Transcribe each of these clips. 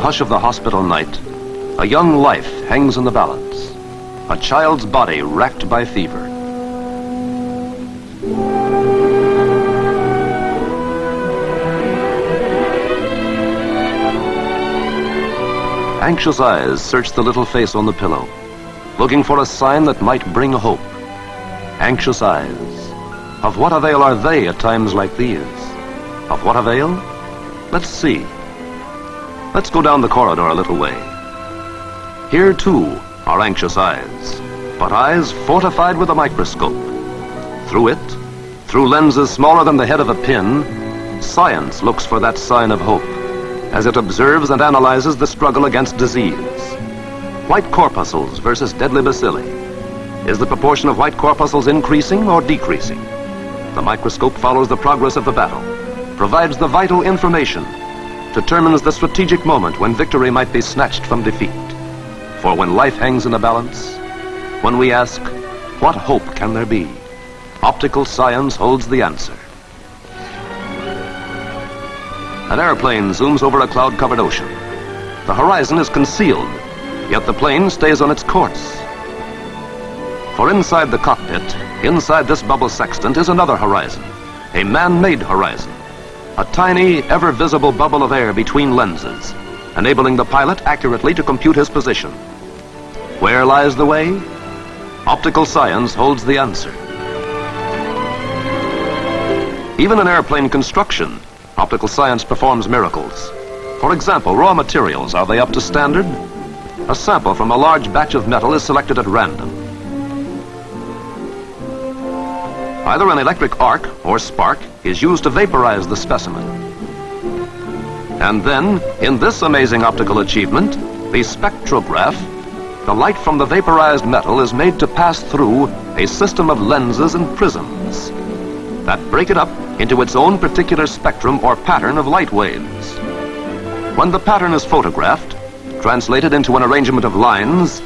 Hush of the hospital night, a young life hangs in the balance. A child's body racked by fever. Anxious eyes search the little face on the pillow, looking for a sign that might bring hope. Anxious eyes. Of what avail are they at times like these? Of what avail? Let's see. Let's go down the corridor a little way. Here, too, are anxious eyes, but eyes fortified with a microscope. Through it, through lenses smaller than the head of a pin, science looks for that sign of hope as it observes and analyzes the struggle against disease. White corpuscles versus deadly bacilli. Is the proportion of white corpuscles increasing or decreasing? The microscope follows the progress of the battle, provides the vital information, determines the strategic moment when victory might be snatched from defeat. For when life hangs in the balance, when we ask, what hope can there be? Optical science holds the answer. An airplane zooms over a cloud-covered ocean. The horizon is concealed, yet the plane stays on its course. For inside the cockpit, inside this bubble sextant, is another horizon, a man-made horizon, a tiny, ever-visible bubble of air between lenses, enabling the pilot accurately to compute his position. Where lies the way? Optical science holds the answer. Even in airplane construction, optical science performs miracles. For example, raw materials, are they up to standard? A sample from a large batch of metal is selected at random. Either an electric arc or spark is used to vaporize the specimen. And then, in this amazing optical achievement, the spectrograph, the light from the vaporized metal is made to pass through a system of lenses and prisms that break it up into its own particular spectrum or pattern of light waves. When the pattern is photographed, translated into an arrangement of lines,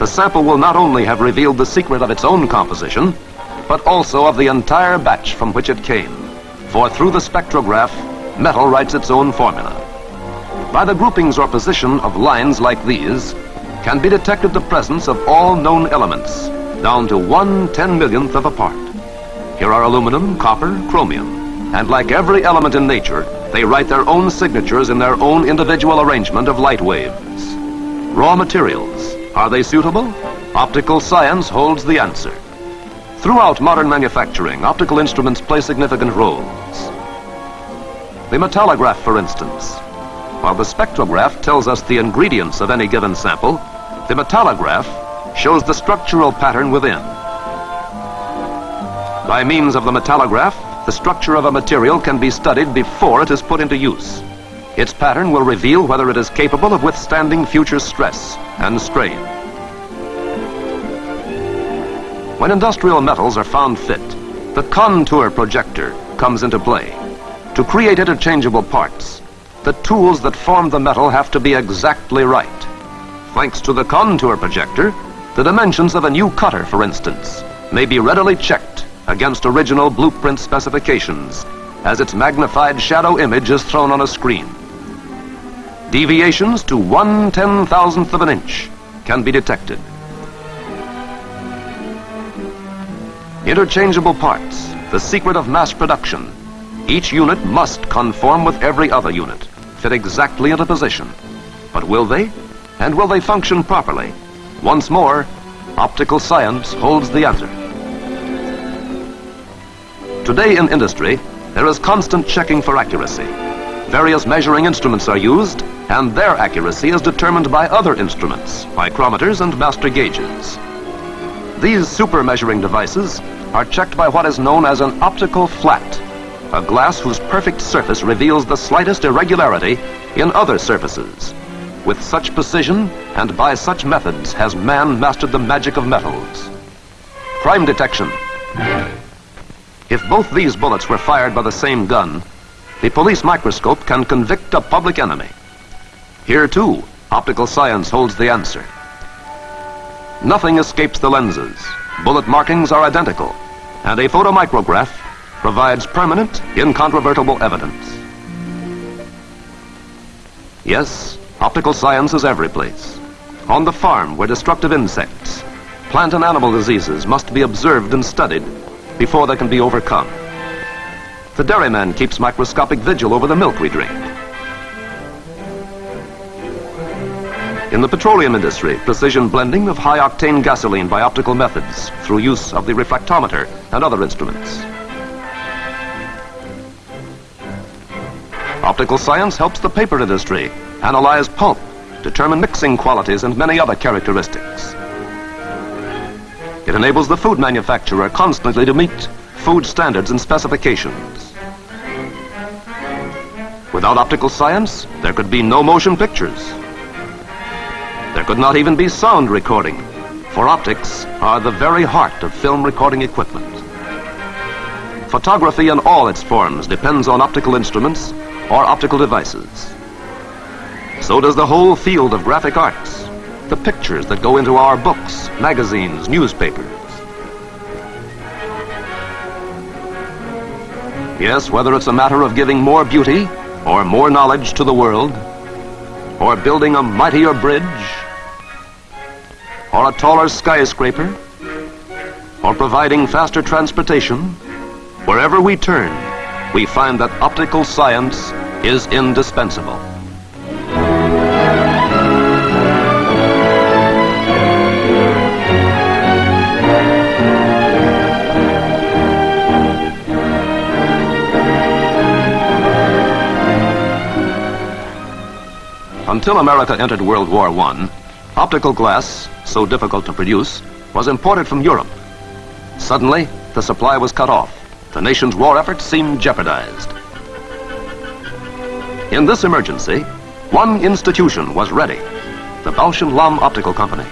the sample will not only have revealed the secret of its own composition, but also of the entire batch from which it came. For through the spectrograph, metal writes its own formula. By the groupings or position of lines like these, can be detected the presence of all known elements, down to one ten millionth of a part. Here are aluminum, copper, chromium. And like every element in nature, they write their own signatures in their own individual arrangement of light waves. Raw materials, are they suitable? Optical science holds the answer. Throughout modern manufacturing, optical instruments play significant roles. The metallograph, for instance. While the spectrograph tells us the ingredients of any given sample, the metallograph shows the structural pattern within. By means of the metallograph, the structure of a material can be studied before it is put into use. Its pattern will reveal whether it is capable of withstanding future stress and strain. When industrial metals are found fit, the contour projector comes into play. To create interchangeable parts, the tools that form the metal have to be exactly right. Thanks to the contour projector, the dimensions of a new cutter, for instance, may be readily checked against original blueprint specifications as its magnified shadow image is thrown on a screen. Deviations to one ten thousandth of an inch can be detected. Interchangeable parts, the secret of mass production. Each unit must conform with every other unit, fit exactly into position. But will they? And will they function properly? Once more, optical science holds the answer. Today in industry, there is constant checking for accuracy. Various measuring instruments are used, and their accuracy is determined by other instruments, micrometers and master gauges. These super measuring devices are checked by what is known as an optical flat, a glass whose perfect surface reveals the slightest irregularity in other surfaces. With such precision and by such methods has man mastered the magic of metals. Crime detection. If both these bullets were fired by the same gun, the police microscope can convict a public enemy. Here, too, optical science holds the answer. Nothing escapes the lenses. Bullet markings are identical, and a photomicrograph provides permanent, incontrovertible evidence. Yes, Optical science is every place. On the farm where destructive insects, plant and animal diseases must be observed and studied before they can be overcome. The dairyman keeps microscopic vigil over the milk we drink. In the petroleum industry, precision blending of high-octane gasoline by optical methods through use of the refractometer and other instruments. Optical science helps the paper industry analyze pulp, determine mixing qualities and many other characteristics. It enables the food manufacturer constantly to meet food standards and specifications. Without optical science, there could be no motion pictures. There could not even be sound recording, for optics are the very heart of film recording equipment. Photography in all its forms depends on optical instruments or optical devices. So does the whole field of graphic arts, the pictures that go into our books, magazines, newspapers. Yes, whether it's a matter of giving more beauty or more knowledge to the world, or building a mightier bridge, or a taller skyscraper, or providing faster transportation, wherever we turn, we find that optical science is indispensable. Until America entered World War I, optical glass, so difficult to produce, was imported from Europe. Suddenly, the supply was cut off. The nation's war effort seemed jeopardized. In this emergency, one institution was ready, the Bausch & Lomb Optical Company.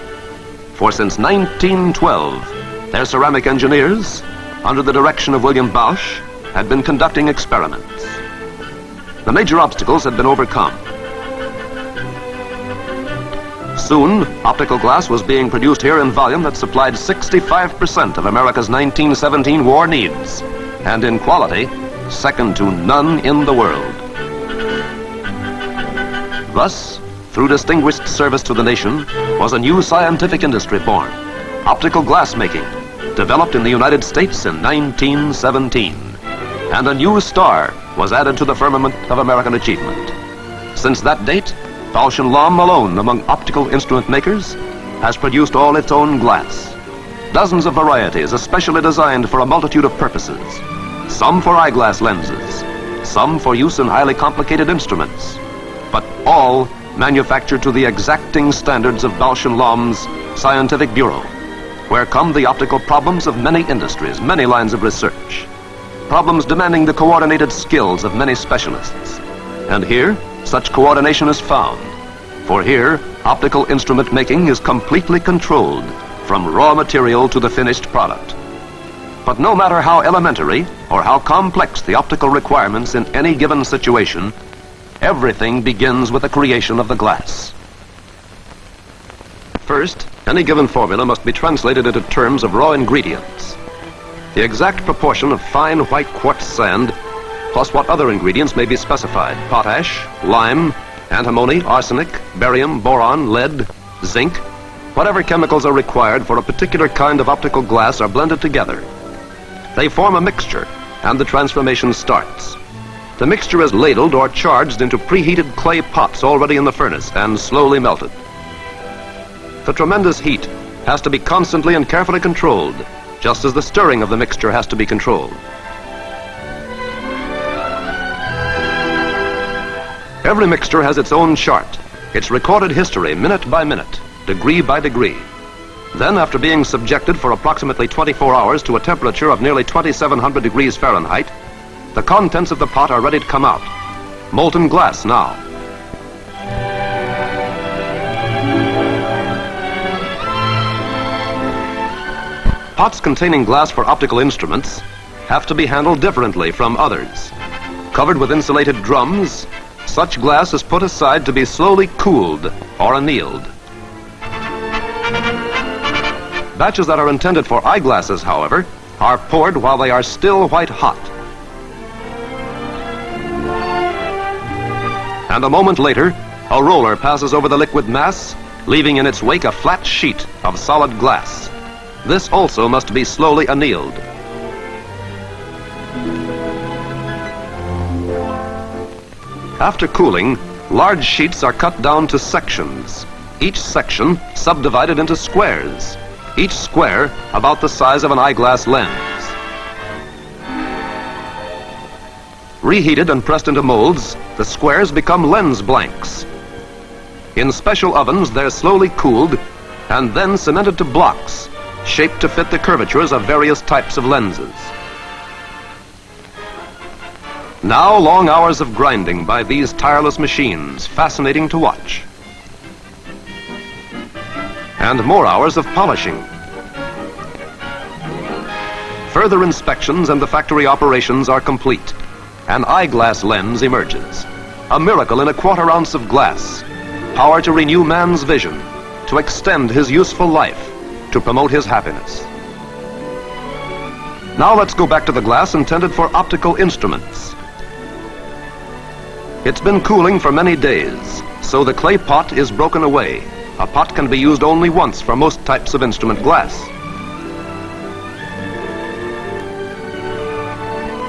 For since 1912, their ceramic engineers, under the direction of William Bausch, had been conducting experiments. The major obstacles had been overcome. Soon, optical glass was being produced here in volume that supplied 65% of America's 1917 war needs, and in quality, second to none in the world. Thus, through distinguished service to the nation, was a new scientific industry born, optical glass making, developed in the United States in 1917. And a new star was added to the firmament of American achievement. Since that date, Bausch & Lomb alone among optical instrument makers has produced all its own glass. Dozens of varieties especially designed for a multitude of purposes. Some for eyeglass lenses, some for use in highly complicated instruments, but all manufactured to the exacting standards of Bausch & Lomb's Scientific Bureau, where come the optical problems of many industries, many lines of research. Problems demanding the coordinated skills of many specialists. And here, such coordination is found. For here, optical instrument making is completely controlled from raw material to the finished product. But no matter how elementary or how complex the optical requirements in any given situation, everything begins with the creation of the glass. First, any given formula must be translated into terms of raw ingredients. The exact proportion of fine white quartz sand plus what other ingredients may be specified. Potash, lime, antimony, arsenic, barium, boron, lead, zinc. Whatever chemicals are required for a particular kind of optical glass are blended together. They form a mixture, and the transformation starts. The mixture is ladled or charged into preheated clay pots already in the furnace and slowly melted. The tremendous heat has to be constantly and carefully controlled, just as the stirring of the mixture has to be controlled. Every mixture has its own chart, its recorded history minute by minute, degree by degree. Then, after being subjected for approximately 24 hours to a temperature of nearly 2700 degrees Fahrenheit, the contents of the pot are ready to come out. Molten glass now. Pots containing glass for optical instruments have to be handled differently from others. Covered with insulated drums, such glass is put aside to be slowly cooled or annealed. Batches that are intended for eyeglasses, however, are poured while they are still white hot. And a moment later, A roller passes over the liquid mass, leaving in its wake a flat sheet of solid glass. This also must be slowly annealed. After cooling, large sheets are cut down to sections, each section subdivided into squares, each square about the size of an eyeglass lens. Reheated and pressed into molds, the squares become lens blanks. In special ovens, they're slowly cooled and then cemented to blocks, shaped to fit the curvatures of various types of lenses. Now long hours of grinding by these tireless machines, fascinating to watch. And more hours of polishing. Further inspections and the factory operations are complete. An eyeglass lens emerges. A miracle in a quarter ounce of glass. Power to renew man's vision, to extend his useful life, to promote his happiness. Now let's go back to the glass intended for optical instruments. It's been cooling for many days, so the clay pot is broken away. A pot can be used only once for most types of instrument glass.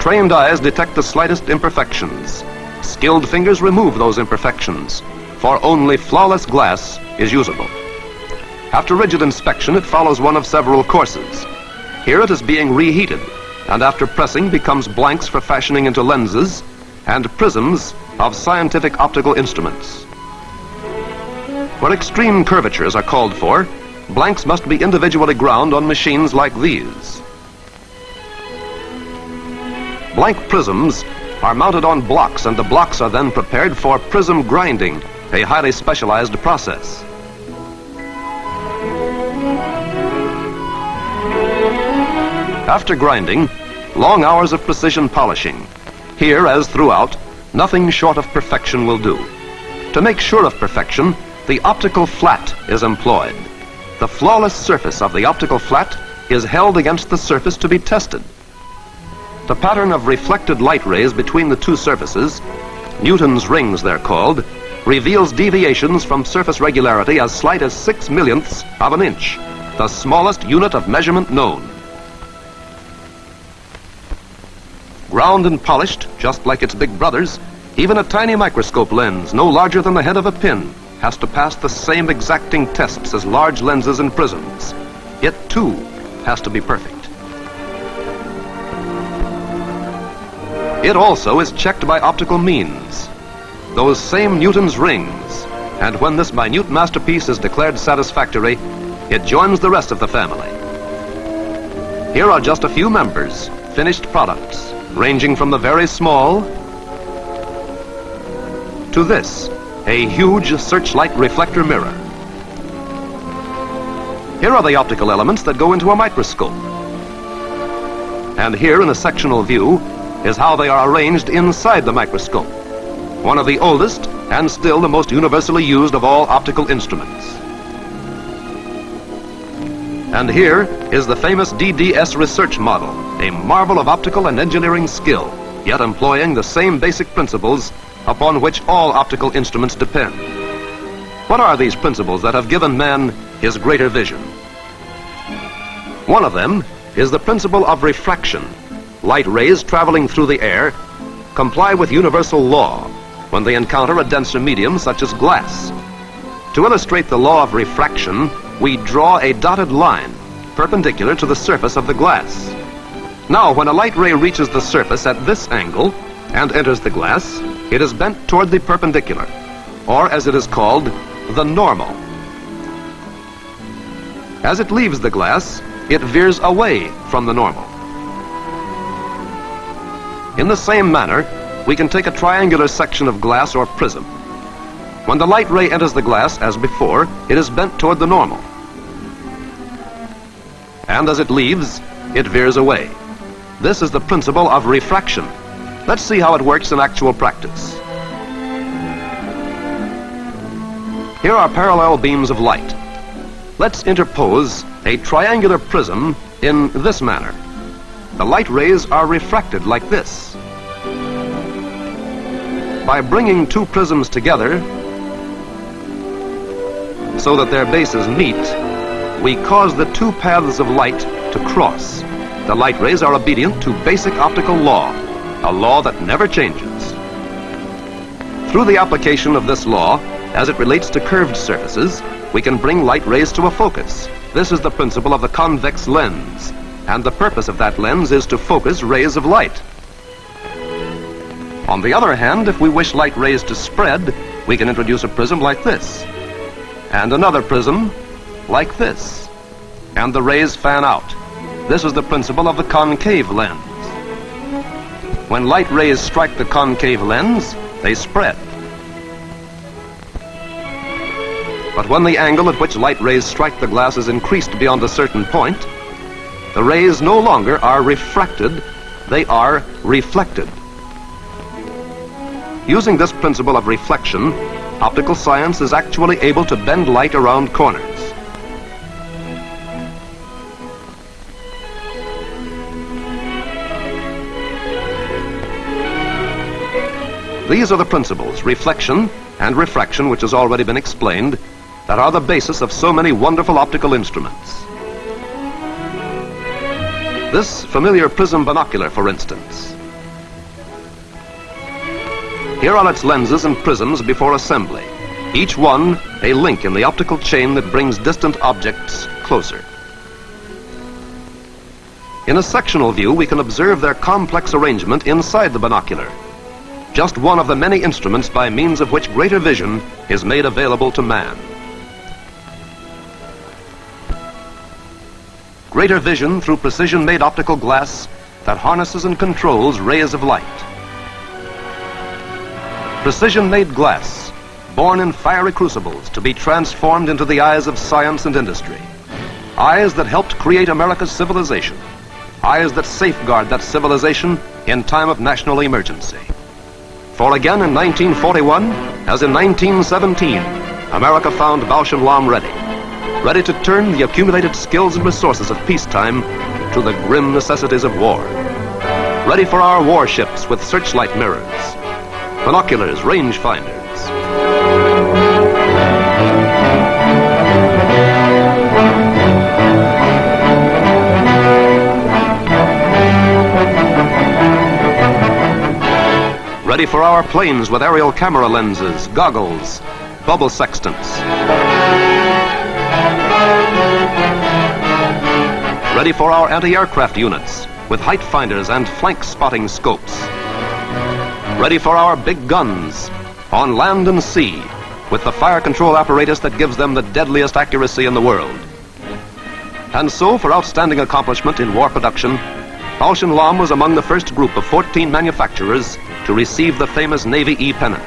Trained eyes detect the slightest imperfections. Skilled fingers remove those imperfections, for only flawless glass is usable. After rigid inspection, it follows one of several courses. Here it is being reheated, and after pressing becomes blanks for fashioning into lenses and prisms of scientific optical instruments. Where extreme curvatures are called for, blanks must be individually ground on machines like these. Blank prisms are mounted on blocks and the blocks are then prepared for prism grinding, a highly specialized process. After grinding, long hours of precision polishing. Here, as throughout, nothing short of perfection will do. To make sure of perfection, the optical flat is employed. The flawless surface of the optical flat is held against the surface to be tested. The pattern of reflected light rays between the two surfaces, Newton's rings they're called, reveals deviations from surface regularity as slight as six millionths of an inch, the smallest unit of measurement known. Ground and polished, just like its big brothers, even a tiny microscope lens, no larger than the head of a pin, has to pass the same exacting tests as large lenses and prisms. It, too, has to be perfect. It also is checked by optical means. Those same Newton's rings. And when this minute masterpiece is declared satisfactory, it joins the rest of the family. Here are just a few members, finished products, ranging from the very small to this, a huge searchlight reflector mirror. Here are the optical elements that go into a microscope. And here in a sectional view is how they are arranged inside the microscope, one of the oldest and still the most universally used of all optical instruments. And here is the famous DDS research model, a marvel of optical and engineering skill, yet employing the same basic principles upon which all optical instruments depend. What are these principles that have given man his greater vision? One of them is the principle of refraction. Light rays traveling through the air comply with universal law when they encounter a denser medium such as glass. To illustrate the law of refraction, we draw a dotted line perpendicular to the surface of the glass. Now, when a light ray reaches the surface at this angle and enters the glass, it is bent toward the perpendicular, or as it is called, the normal. As it leaves the glass, it veers away from the normal. In the same manner, we can take a triangular section of glass or prism. When the light ray enters the glass, as before, it is bent toward the normal. And as it leaves, it veers away. This is the principle of refraction. Let's see how it works in actual practice. Here are parallel beams of light. Let's interpose a triangular prism in this manner. The light rays are refracted like this. By bringing two prisms together, so that their bases meet, we cause the two paths of light to cross. The light rays are obedient to basic optical law, a law that never changes. Through the application of this law, as it relates to curved surfaces, we can bring light rays to a focus. This is the principle of the convex lens, and the purpose of that lens is to focus rays of light. On the other hand, if we wish light rays to spread, we can introduce a prism like this, and another prism like this, and the rays fan out. This is the principle of the concave lens. When light rays strike the concave lens, they spread. But when the angle at which light rays strike the glass is increased beyond a certain point, the rays no longer are refracted, they are reflected. Using this principle of reflection, optical science is actually able to bend light around corners. These are the principles, reflection and refraction, which has already been explained, that are the basis of so many wonderful optical instruments. This familiar prism binocular, for instance. Here are its lenses and prisms before assembly, each one a link in the optical chain that brings distant objects closer. In a sectional view, we can observe their complex arrangement inside the binocular, just one of the many instruments by means of which greater vision is made available to man. Greater vision through precision-made optical glass that harnesses and controls rays of light. Precision-made glass, born in fiery crucibles to be transformed into the eyes of science and industry. Eyes that helped create America's civilization. Eyes that safeguard that civilization in time of national emergency. For again in 1941, as in 1917, America found Bausch and Lomb ready. Ready to turn the accumulated skills and resources of peacetime to the grim necessities of war. Ready for our warships with searchlight mirrors, binoculars, rangefinders. Ready for our planes with aerial camera lenses, goggles, bubble sextants. Ready for our anti-aircraft units with height finders and flank spotting scopes. Ready for our big guns on land and sea with the fire control apparatus that gives them the deadliest accuracy in the world. And so, for outstanding accomplishment in war production, Bausch Lomb was among the first group of 14 manufacturers to receive the famous Navy E pennant.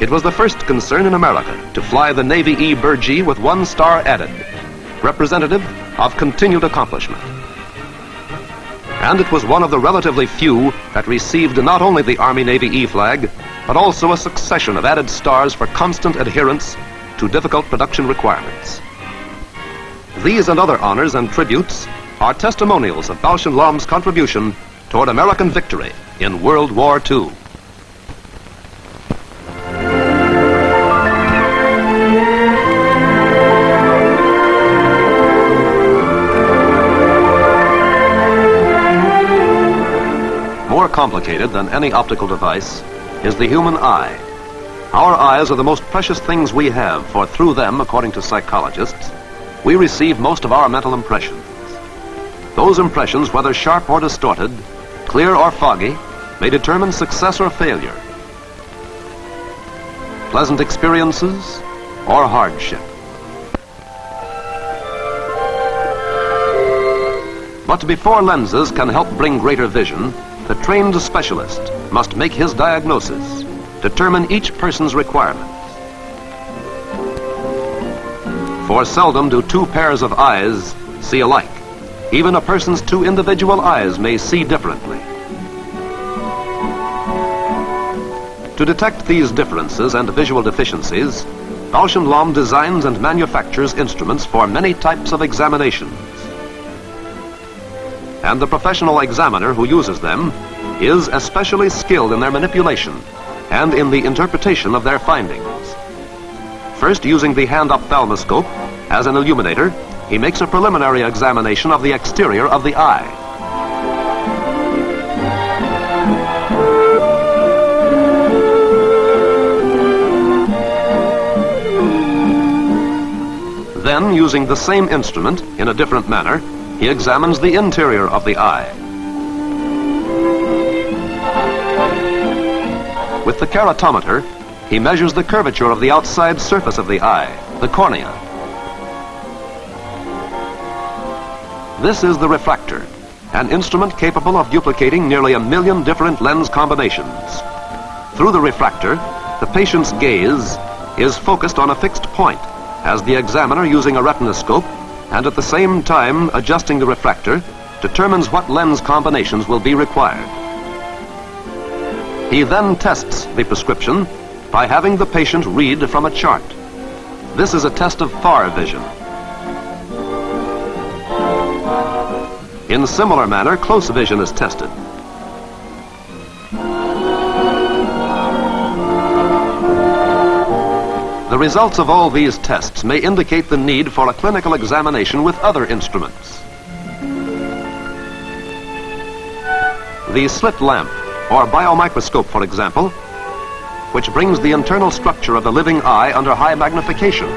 It was the first concern in America to fly the Navy E Burgee with one star added, representative of continued accomplishment. And it was one of the relatively few that received not only the Army Navy E flag, but also a succession of added stars for constant adherence to difficult production requirements. These and other honors and tributes are testimonials of Lomb's contribution toward American victory in World War II. More complicated than any optical device is the human eye. Our eyes are the most precious things we have, for through them, according to psychologists, we receive most of our mental impressions. Those impressions, whether sharp or distorted, clear or foggy, may determine success or failure. Pleasant experiences or hardship. But before lenses can help bring greater vision, the trained specialist must make his diagnosis, determine each person's requirements. For seldom do two pairs of eyes see alike. Even a person's two individual eyes may see differently. To detect these differences and visual deficiencies, Bausch & Lomb designs and manufactures instruments for many types of examinations. And the professional examiner who uses them is especially skilled in their manipulation and in the interpretation of their findings. First, using the hand ophthalmoscope as an illuminator, he makes a preliminary examination of the exterior of the eye. Then, using the same instrument in a different manner, he examines the interior of the eye. With the keratometer, he measures the curvature of the outside surface of the eye, the cornea. This is the refractor, an instrument capable of duplicating nearly a million different lens combinations. Through the refractor, the patient's gaze is focused on a fixed point as the examiner using a retinoscope and at the same time adjusting the refractor determines what lens combinations will be required. He then tests the prescription by having the patient read from a chart. This is a test of far vision. In similar manner, close vision is tested. The results of all these tests may indicate the need for a clinical examination with other instruments. The slit lamp, or biomicroscope, for example, which brings the internal structure of the living eye under high magnification.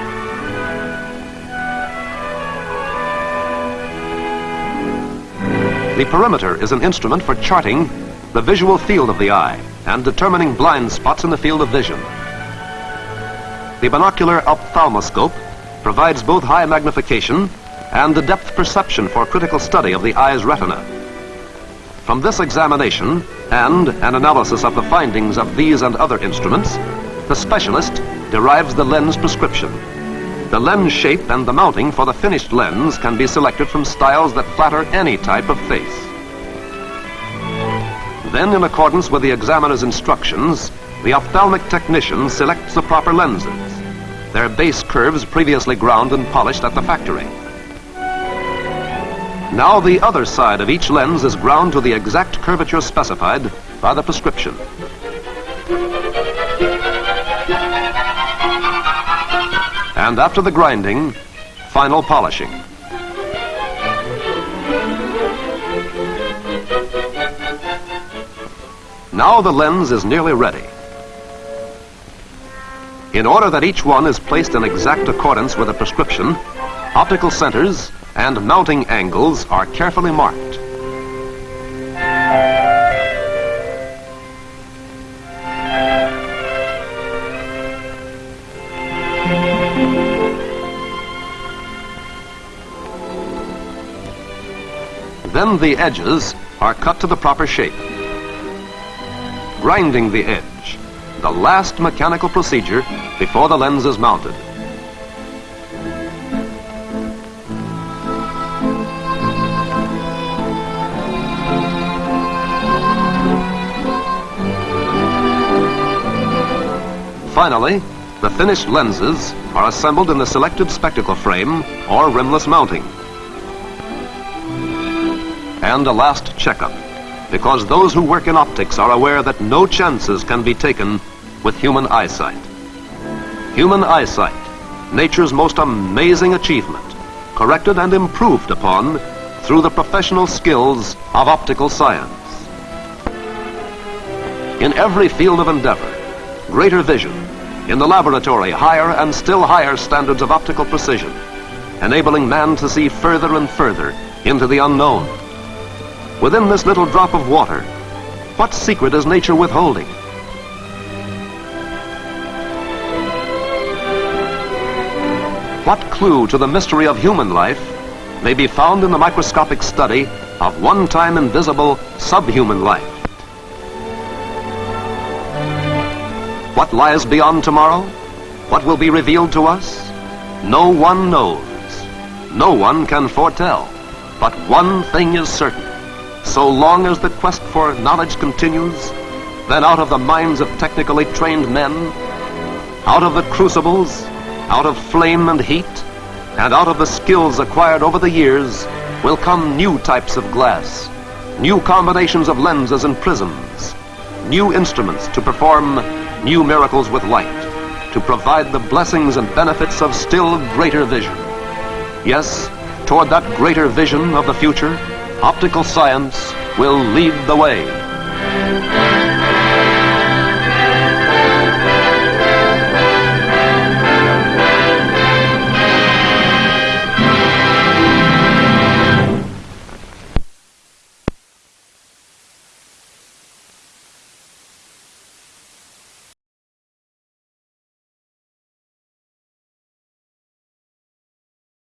The perimeter is an instrument for charting the visual field of the eye and determining blind spots in the field of vision. The binocular ophthalmoscope provides both high magnification and the depth perception for critical study of the eye's retina. From this examination and an analysis of the findings of these and other instruments, the specialist derives the lens prescription. The lens shape and the mounting for the finished lens can be selected from styles that flatter any type of face. Then, in accordance with the examiner's instructions, the ophthalmic technician selects the proper lenses, their base curves previously ground and polished at the factory. Now the other side of each lens is ground to the exact curvature specified by the prescription. And after the grinding, final polishing. Now the lens is nearly ready. In order that each one is placed in exact accordance with the prescription, optical centers and mounting angles are carefully marked. Then the edges are cut to the proper shape. Grinding the edge, the last mechanical procedure before the lens is mounted. Finally, the finished lenses are assembled in the selected spectacle frame or rimless mounting. And a last checkup, because those who work in optics are aware that no chances can be taken with human eyesight. Human eyesight, nature's most amazing achievement, corrected and improved upon through the professional skills of optical science. In every field of endeavor, greater vision, in the laboratory, higher and still higher standards of optical precision, enabling man to see further and further into the unknown. Within this little drop of water, what secret is nature withholding? What clue to the mystery of human life may be found in the microscopic study of one-time invisible subhuman life? What lies beyond tomorrow? What will be revealed to us? No one knows. No one can foretell. But one thing is certain. So long as the quest for knowledge continues, then out of the minds of technically trained men, out of the crucibles, out of flame and heat, and out of the skills acquired over the years, will come new types of glass, new combinations of lenses and prisms, new instruments to perform new miracles with light, to provide the blessings and benefits of still greater vision. Yes, toward that greater vision of the future, optical science will lead the way.